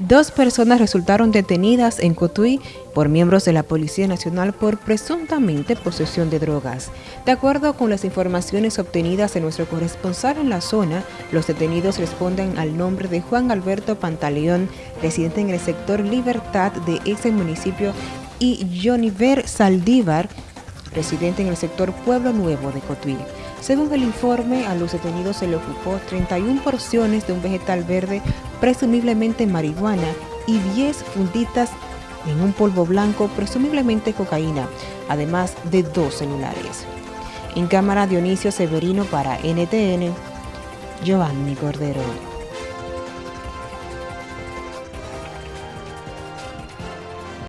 Dos personas resultaron detenidas en Cotuí por miembros de la Policía Nacional por presuntamente posesión de drogas. De acuerdo con las informaciones obtenidas de nuestro corresponsal en la zona, los detenidos responden al nombre de Juan Alberto Pantaleón, residente en el sector Libertad de ese municipio, y Joniver Saldívar, residente en el sector Pueblo Nuevo de Cotuí. Según el informe, a los detenidos se le ocupó 31 porciones de un vegetal verde, presumiblemente marihuana, y 10 funditas en un polvo blanco, presumiblemente cocaína, además de dos celulares. En cámara Dionisio Severino para NTN, Giovanni Cordero.